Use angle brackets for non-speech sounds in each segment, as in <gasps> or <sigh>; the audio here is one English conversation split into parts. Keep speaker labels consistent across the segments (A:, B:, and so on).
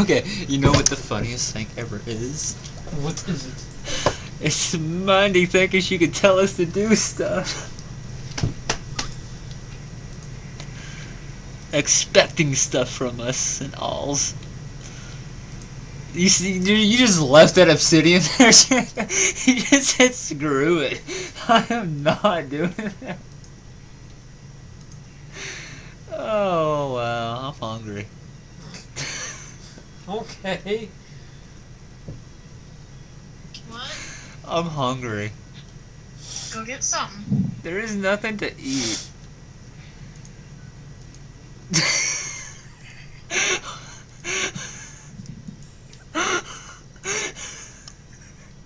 A: Okay, you know what the funniest thing ever is?
B: What is it?
A: It's Monday thinking she could tell us to do stuff. Expecting stuff from us and alls. You see, you you just left that obsidian <laughs> there. you just said screw it. I am not doing that. Oh wow, I'm hungry.
B: Okay.
C: What?
A: I'm hungry.
C: Go get something.
A: There is nothing to eat. <laughs>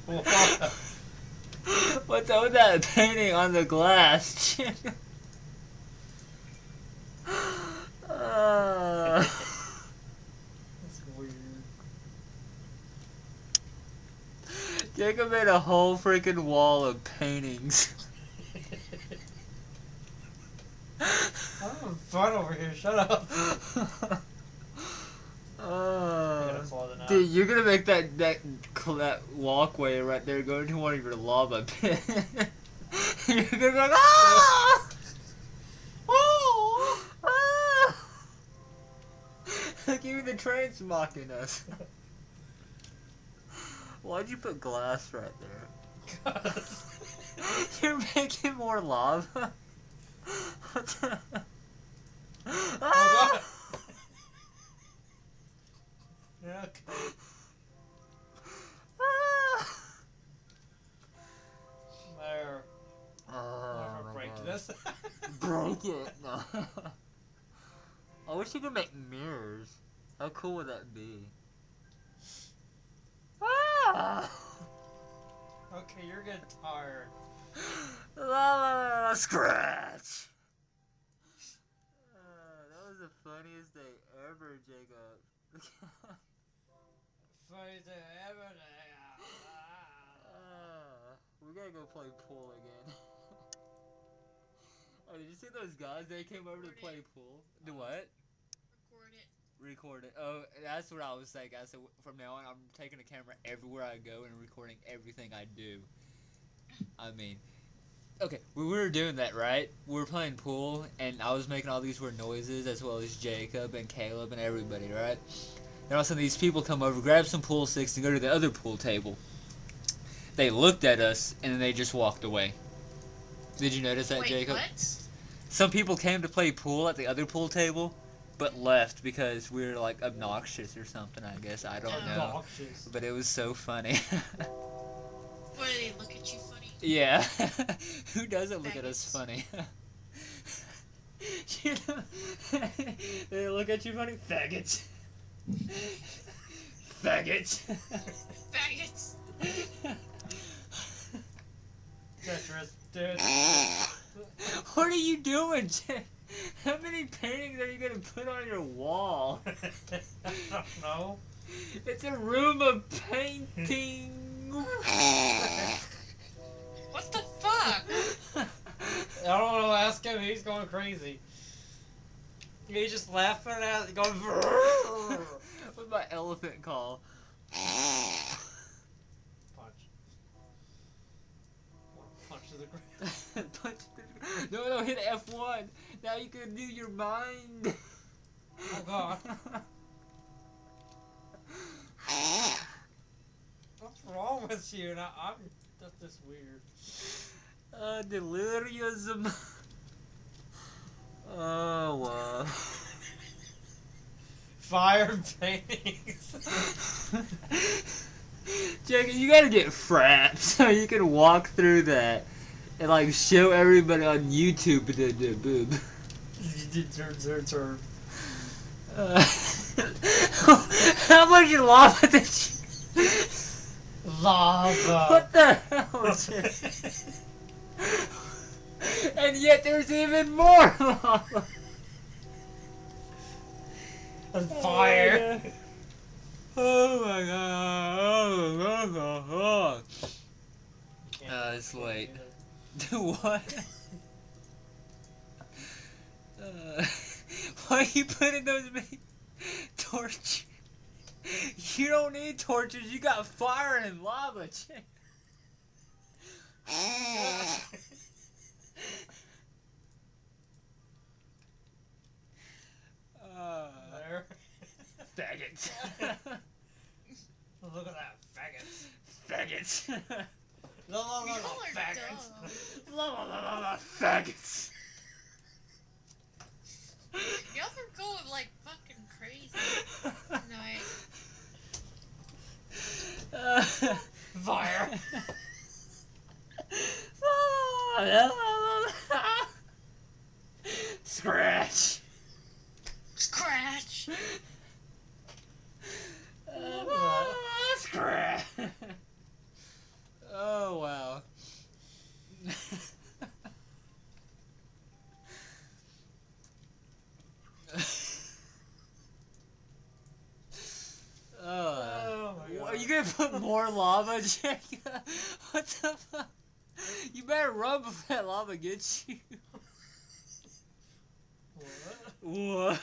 B: What?
A: What's up with that painting on the glass? <laughs> uh,
B: That's weird.
A: Jacob made a whole freaking wall of paintings.
B: I'm having fun over here. Shut up.
A: Uh,
B: gotta close it
A: dude, you're gonna make that that that walkway right there go into one of your lava pits. <laughs> you're gonna be like, ah! <laughs> Oh! Ah! <laughs> Like even the train's mocking us. Why'd you put glass right there? <laughs> You're making more lava. <laughs> What the- <laughs>
B: Oh,
A: Ah!
B: God. Yeah, okay.
A: Ah!
B: There.
A: Oh,
B: I'm
A: my
B: gonna break
A: God.
B: this.
A: Break it. No. I wish you could make mirrors. How cool would that be? Ah! <laughs>
B: okay, you're getting tired. <gasps>
A: La la la la scratch. Uh, that was the funniest day ever, Jacob. <laughs>
B: Funny thing ever.
A: Uh, we gotta go play pool again. <laughs> oh, did you see those guys? They came over to play pool. Do what?
C: Record it.
A: Record it. Oh, that's what I was saying, guys. So from now on, I'm taking a camera everywhere I go and recording everything I do. I mean, okay, we were doing that, right? We were playing pool, and I was making all these weird noises, as well as Jacob and Caleb and everybody, right? And all of a sudden, these people come over, grab some pool sticks, and go to the other pool table. They looked at us, and then they just walked away. Did you notice that,
C: Wait,
A: Jacob?
C: what?
A: Some people came to play pool at the other pool table, but left because we were like obnoxious or something. I guess I don't
C: Oh.
A: know,
B: Obnoxious.
A: but it was so funny. <laughs>
C: What, do they look at you funny?
A: yeah, <laughs> who doesn't look at us funny? <laughs> you know, they look at you funny, faggots. faggots.
C: Faggots!
B: Tetris, dude.
A: what are you doing, Jay? How many paintings are you gonna put on your wall?
B: I don't know.
A: It's a room of painting. <laughs>
C: What the fuck? <laughs>
B: I don't know. Ask him. He's going crazy. He's just laughing at it, going. <laughs>
A: with my elephant call?
B: Punch. Punch to the ground.
A: Punch to the- ground. no, no, hit F1. Now you can do your mind.
B: Oh god. <laughs> What's wrong with you? Now I'm just this weird.
A: Uh, delirium. <laughs> Oh, wow. <laughs>
B: Fire paintings.
A: Jacob, you gotta get frapped so you can walk through that and like show everybody on YouTube the, the boob.
B: Turn, turn, turn.
A: Uh, <laughs> how much lava did you?
B: Lava.
A: What the hell is it? and yet there's even more lava.
B: And fire. <laughs>
A: Oh my god. Oh my god. Uh, it's late. <laughs> what? Uh, <laughs> why are you putting those many torch? You don't need torches. You got fire and lava. <laughs> Uh,
B: There.
A: faggots. <laughs>
B: Look at that, faggots.
A: faggots.
B: No, no,
C: Y'all are
B: faggots.
A: la la la la la. Faggots.
C: Y'all are going like fucking crazy tonight.
A: Uh,
B: Fire. <laughs>
A: Scratch.
C: Scratch.
A: Uh, scratch. Oh wow. oh.
B: Oh my
A: What,
B: god.
A: Are you gonna put more lava, <laughs> Jacob? What the fuck? You better run before that lava gets you.
B: What? <laughs>
A: What?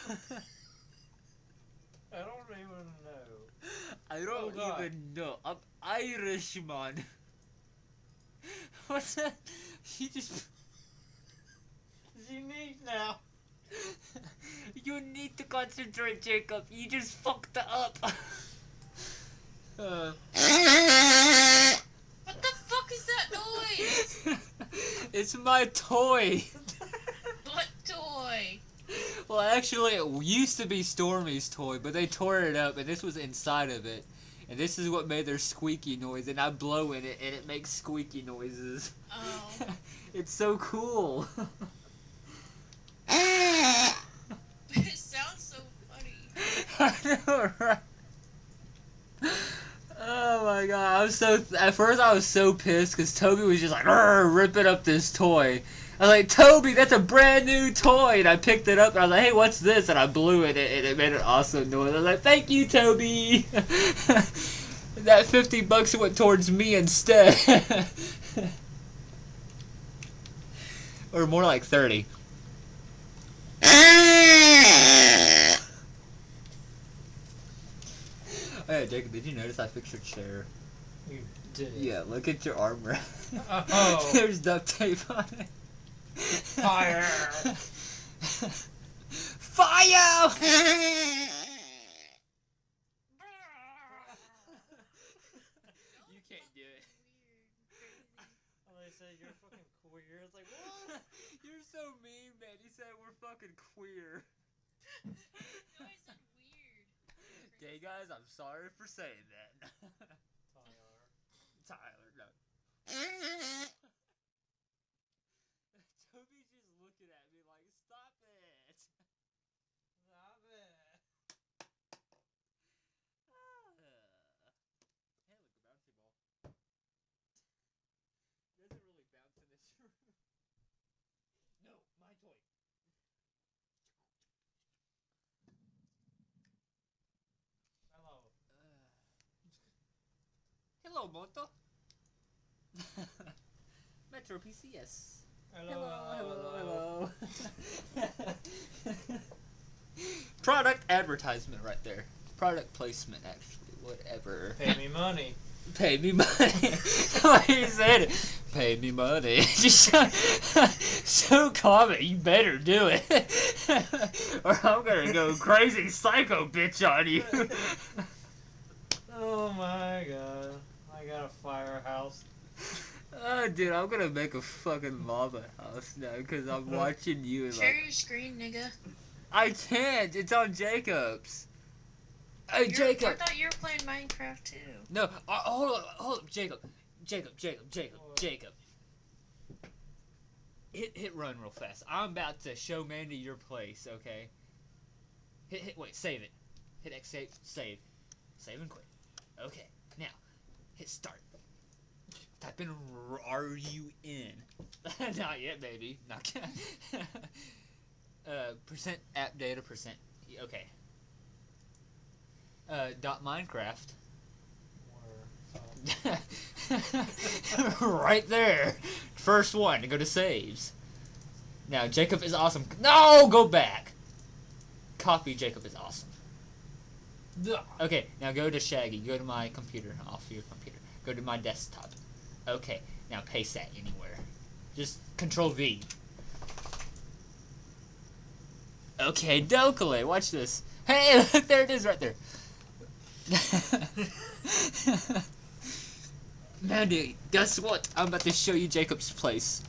B: I don't even know.
A: I
B: Oh,
A: don't
B: God.
A: even know. I'm Irishman. <laughs> What's that? You just.
B: It's unique now.
A: you need to concentrate, Jacob. You just fucked it up. Uh.
C: What the fuck is that noise? <laughs>
A: it's my toy.
C: What toy?
A: Well, actually, it used to be Stormy's toy, but they tore it up, and this was inside of it. And this is what made their squeaky noise, and I blow in it, and it makes squeaky noises.
C: Oh. <laughs>
A: it's so cool. <laughs>
C: it sounds so funny.
A: I know, right? Oh my god, I was so. At first, I was so pissed because Toby was just like ripping up this toy. I was like, Toby, that's a brand new toy, and I picked it up and I was like, Hey, what's this? And I blew it, and it made an awesome noise. I was like, Thank you, Toby. <laughs> that fifty bucks went towards me instead, <laughs> or more like thirty. Hey, Jacob, did you notice I fixed your chair?
B: You did.
A: Yeah, look at your armrest.
B: Uh, oh. <laughs>
A: There's duct tape on it.
B: Fire.
A: Fire! you can't do it.
B: Oh, they say you're fucking queer. It's like, what? <laughs>
A: You're so mean, man. You said we're fucking queer. <laughs>
C: No, I said weird.
A: Okay, guys, I'm sorry for saying that. <laughs>
B: Tyler.
A: Tyler, no. <laughs> Toby's just looking at me like, stop it. <laughs>
B: Stop it.
A: Ah. Hey, look, a bouncy ball. Doesn't really bounce in this room. No, my toy.
B: Hello.
A: Hello, Moto. <laughs> Metro PCS.
B: Hello.
A: hello, hello. <laughs> Product advertisement right there. Product placement, actually. Whatever.
B: Pay me money. <laughs>
A: Pay me money. like you said? Pay me money. Just so, so common. You better do it, or I'm gonna go crazy psycho bitch on you.
B: Oh my god. I got a firehouse.
A: Oh, dude, I'm gonna make a fucking lava house now because I'm <laughs> watching you
C: Share
A: like
C: your screen, nigga.
A: I can't. It's on Jacob's. Hey,
C: You're-
A: Jacob.
C: I thought you were playing Minecraft too.
A: No, uh, hold up, hold up, Jacob, Jacob, Jacob, Jacob,
B: What?
A: Jacob. Hit hit run real fast. I'm about to show Mandy your place. Okay. Hit hit wait save it. Hit X save save, save and quit. Okay. Now, hit start. Type in R- U N. <laughs> Not yet, baby. Not <laughs> yet. uh, percent app data percent. Okay. Uh, dot Minecraft. <laughs> Right there. First one to go to saves. Now, Jacob is awesome. No, go back. Copy Jacob is awesome. Okay, now go to Shaggy. Go to my computer. Off your computer. Go to my desktop. Okay, now paste that anywhere. Just Control V. Okay, Dokale, watch this. Hey, <laughs> look, there it is right there. <laughs> Mandy, guess what? I'm about to show you Jacob's place.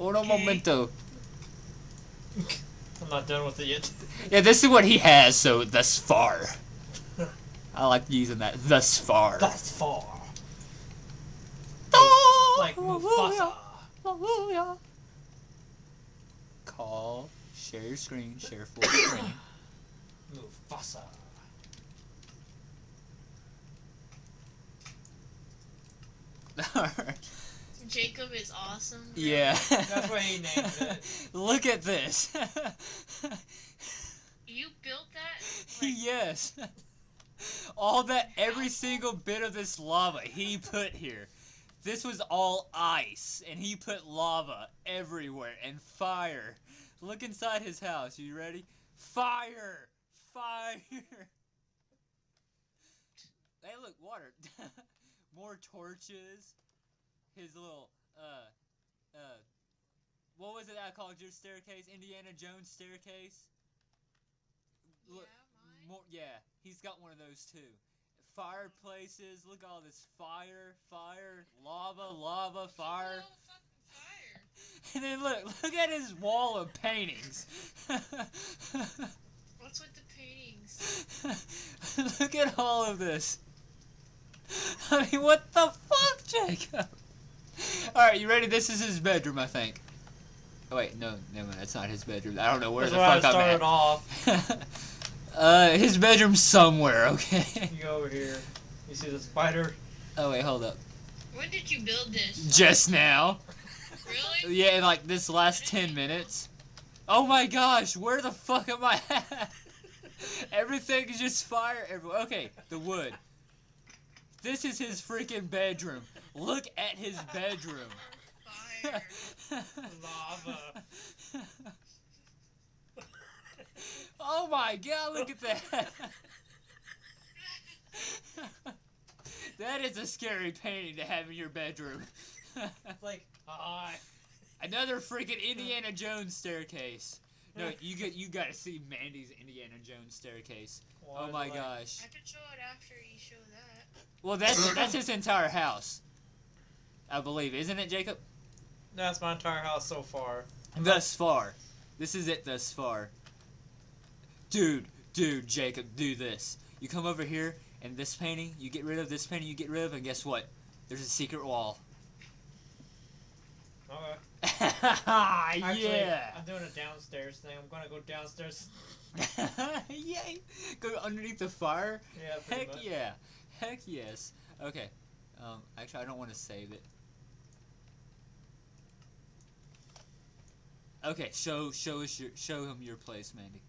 A: Uno
C: Okay.
A: momento.
B: I'm not done with it yet.
A: Yeah, this is what he has, so thus far. I like using that, thus far.
B: Thus far.
A: Oh,
B: Like Mufasa.
A: Hallelujah. Call, share your screen, share full <coughs> screen.
B: Mufasa. <laughs>
C: Jacob is awesome. bro.
A: yeah.
B: That's what he named it. <laughs>
A: Look at this. <laughs>
C: You built that? Like,
A: yes. All that, every single bit of this lava he put here. This was all ice, and he put lava everywhere and fire. Look inside his house. You ready? Fire! Fire! Hey, look, water. <laughs> More torches. His little, uh, uh, what was it I called your staircase? Indiana Jones staircase? Look,
C: mine.
A: More, yeah, he's got one of those too. Fireplaces, look at all this fire, fire, lava, lava, fire.
C: Fire. <laughs>
A: And then look, look at his wall of paintings. <laughs>
C: What's with the paintings? <laughs>
A: look at all of this. I mean, what the fuck, Jacob? Alright, you ready? This is his bedroom, I think. Oh, wait, no, no, that's not his bedroom. I don't know where
B: That's
A: the
B: where I
A: fuck I'm
B: started
A: at.
B: off.
A: Uh, his bedroom's somewhere, okay?
B: You go over here. You see the spider?
A: Oh, wait, hold up.
C: When did you build this?
A: Just now.
C: Really? <laughs>
A: Yeah, in like this last 10 minutes. Oh my gosh, where the fuck am I at? <laughs> Everything is just fire everywhere. Okay, the wood. This is his freaking bedroom. Look at his <laughs> bedroom.
C: Fire.
B: Lava.
A: Oh my god, look at that. <laughs> that is a scary painting to have in your bedroom.
B: It's like, hi.
A: Another freaking Indiana Jones staircase. No, you get you got to see Mandy's Indiana Jones staircase. Oh my gosh.
C: I could show it after you show that.
A: Well, that's that's his entire house. I believe, isn't it, Jacob?
B: That's my entire house so far.
A: Thus far, this is it. Thus far, dude, dude, Jacob, do this. You come over here, and this painting, you get rid of this painting, you get rid of, and guess what? There's a secret wall.
B: Okay. <laughs> Actually,
A: yeah.
B: I'm doing a downstairs thing. I'm gonna go downstairs. <laughs>
A: Yay! Go underneath the fire.
B: Yeah,
A: Heck
B: much.
A: yeah. Heck yes. Okay. Um, actually, I don't want to save it. Okay, show show us your show him your place, Mandy.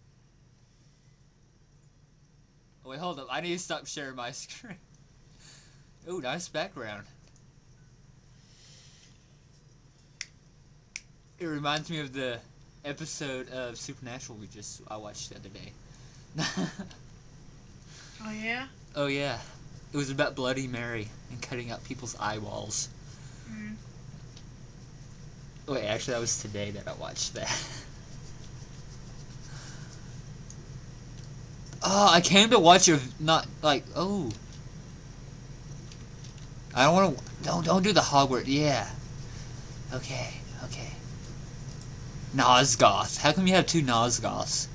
A: Oh, wait, hold up. I need to stop sharing my <laughs> screen. Ooh, nice background. It reminds me of the episode of Supernatural we just I watched the other day. <laughs>
C: Oh yeah.
A: Oh yeah, it was about Bloody Mary and cutting out people's eyeballs.
C: Mm.
A: Wait, actually, that was today that I watched that. <laughs> oh, I came to watch your not like oh. I don't want to. Don't don't do the Hogwarts. Yeah. Okay. Okay. Nosgoth. How come you have two Nosgoths?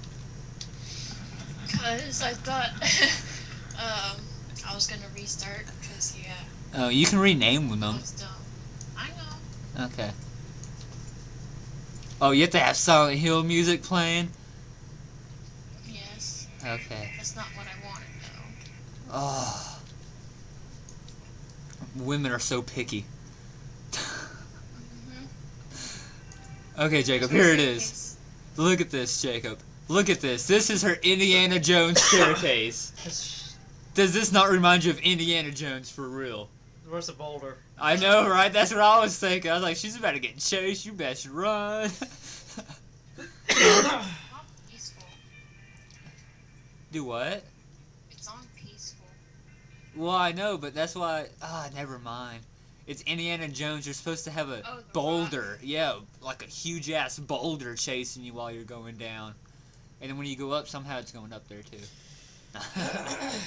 C: Cause I thought <laughs> um I was gonna restart. Cause yeah,
A: Oh, you can rename
C: I
A: them.
C: dumb. I know.
A: Okay. Oh, you have to have Silent Hill music playing?
C: Yes.
A: Okay.
C: That's not what I wanted though.
A: Oh. Women are so picky.
C: Mm-hmm.
A: Okay, Jacob, here it is. Look at this, Jacob. Look at this. This is her Indiana Jones <laughs> staircase. Does this not remind you of Indiana Jones for real?
B: Where's the boulder?
A: I know, right? That's what I was thinking. I was like, she's about to get chased. You best run. <coughs> <coughs> <coughs> Do what?
C: It's on peaceful.
A: Well, I know, but that's why. Ah, never mind. It's Indiana Jones. You're supposed to have a
C: Oh,
A: boulder. Yeah, like a huge ass boulder chasing you while you're going down. And then when you go up, somehow it's going up there too. <coughs> <laughs>